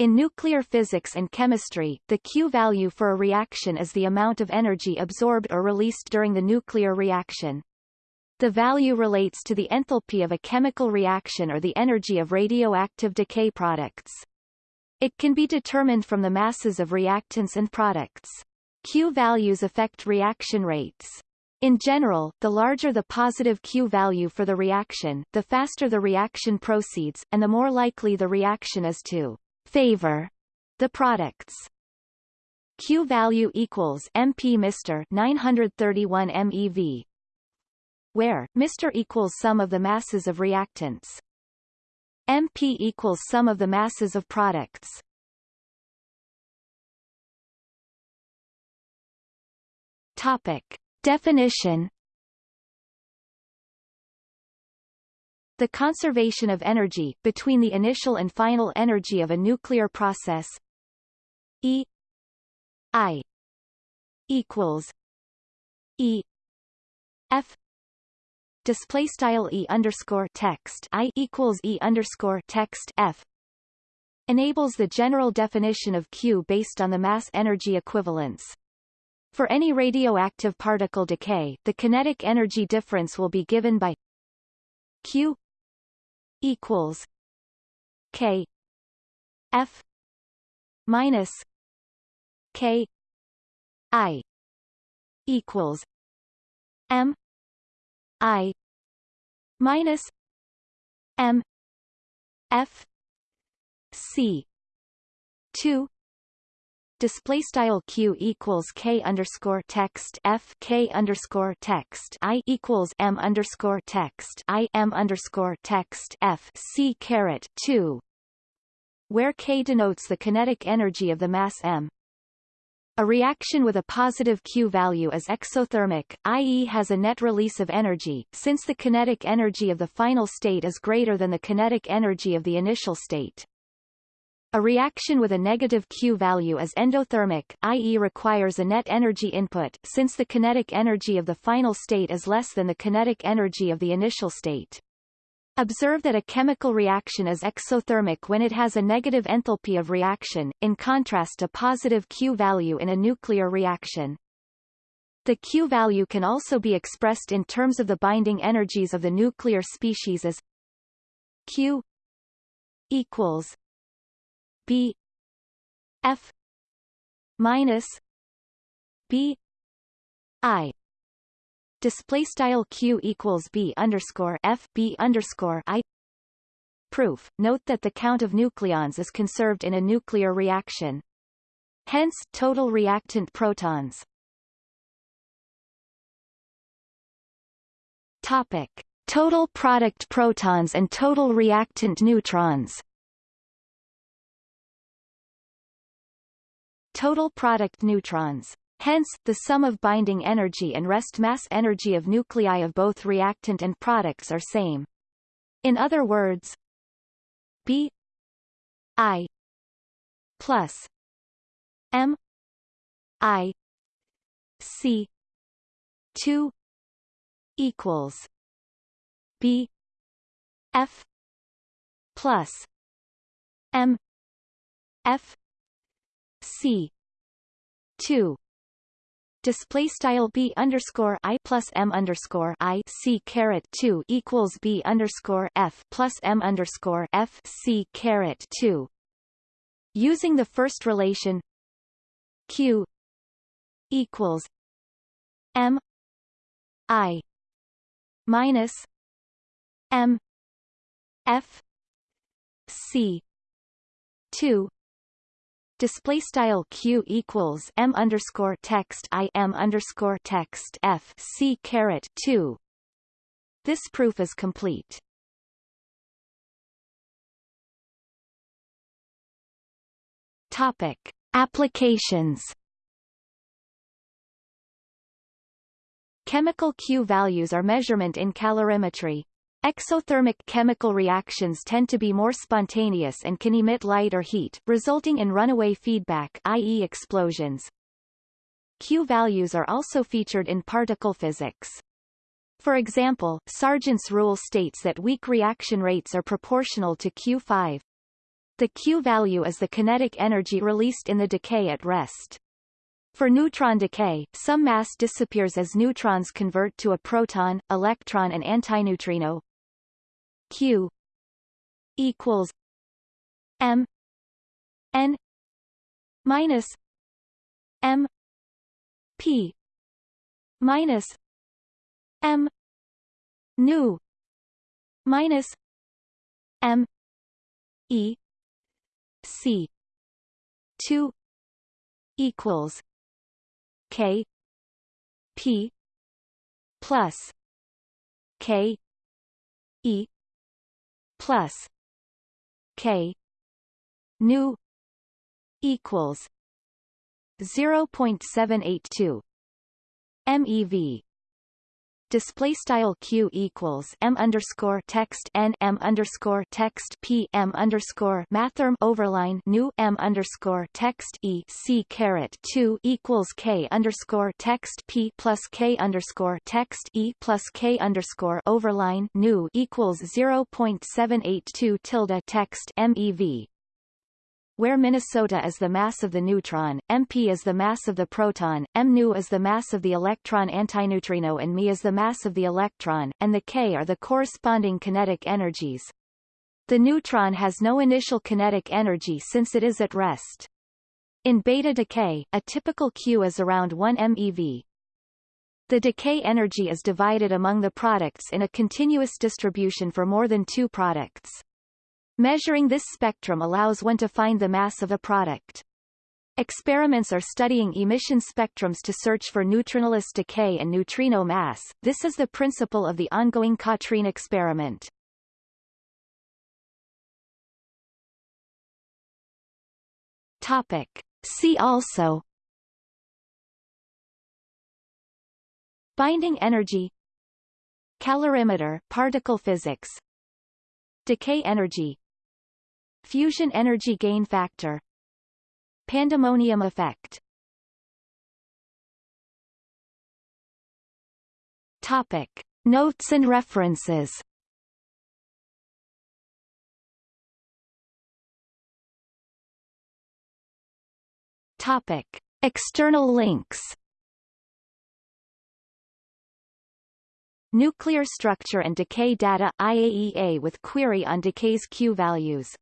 In nuclear physics and chemistry, the Q value for a reaction is the amount of energy absorbed or released during the nuclear reaction. The value relates to the enthalpy of a chemical reaction or the energy of radioactive decay products. It can be determined from the masses of reactants and products. Q values affect reaction rates. In general, the larger the positive Q value for the reaction, the faster the reaction proceeds, and the more likely the reaction is to favor the products. Q value equals MP Mr 931 MeV where Mr equals sum of the masses of reactants. MP equals sum of the masses of products. Topic. Definition The conservation of energy, between the initial and final energy of a nuclear process E I equals E F display style e underscore text i equals e underscore text f enables the general definition of Q based on the mass energy equivalence. For any radioactive particle decay, the kinetic energy difference will be given by Q equals K F minus K I equals M I minus M F C two display style q equals k underscore text f k underscore text i equals m underscore text i m underscore text f c caret 2 where k denotes the kinetic energy of the mass m a reaction with a positive Q value is exothermic, i.e. has a net release of energy, since the kinetic energy of the final state is greater than the kinetic energy of the initial state. A reaction with a negative Q value is endothermic, i.e. requires a net energy input, since the kinetic energy of the final state is less than the kinetic energy of the initial state. Observe that a chemical reaction is exothermic when it has a negative enthalpy of reaction, in contrast to positive Q value in a nuclear reaction. The Q value can also be expressed in terms of the binding energies of the nuclear species as Q equals B F minus B I. Display style q equals b underscore f b underscore i. Proof. Note that the count of nucleons is conserved in a nuclear reaction. Hence total reactant protons. Topic. Total product protons and total reactant neutrons total product neutrons Hence, the sum of binding energy and rest mass energy of nuclei of both reactant and products are same. In other words, B I plus M I C two equals B F plus M F C. two. Display style b underscore i plus m underscore i c caret 2 equals b underscore f plus m underscore f c caret 2 using the first relation q equals m i minus m f c 2 display style q equals m underscore text i m underscore text f c caret 2 this proof is complete. Topic applications. Chemical q values are measurement in calorimetry Exothermic chemical reactions tend to be more spontaneous and can emit light or heat, resulting in runaway feedback i.e. explosions. Q values are also featured in particle physics. For example, Sargent's rule states that weak reaction rates are proportional to Q5. The Q value is the kinetic energy released in the decay at rest. For neutron decay, some mass disappears as neutrons convert to a proton, electron and antineutrino. Q equals M N minus M P minus M nu minus M E C two equals K P plus K E plus K nu equals 0.782 MeV display style q equals m underscore text n m underscore text p m underscore mathrm overline new m underscore text e c caret two equals k underscore text p plus k underscore text e plus k underscore overline new equals zero point seven eight two tilde text mev where Minnesota is the mass of the neutron, MP is the mass of the proton, mu is the mass of the electron antineutrino and Me is the mass of the electron, and the K are the corresponding kinetic energies. The neutron has no initial kinetic energy since it is at rest. In beta decay, a typical Q is around 1 MeV. The decay energy is divided among the products in a continuous distribution for more than two products. Measuring this spectrum allows one to find the mass of a product. Experiments are studying emission spectrums to search for neutrinoless decay and neutrino mass. This is the principle of the ongoing KATRIN experiment. Topic. See also Binding energy Calorimeter particle physics Decay energy Fusion energy gain factor Pandemonium effect Topic. Notes and references Topic. External links Nuclear structure and decay data IAEA with query on decay's Q values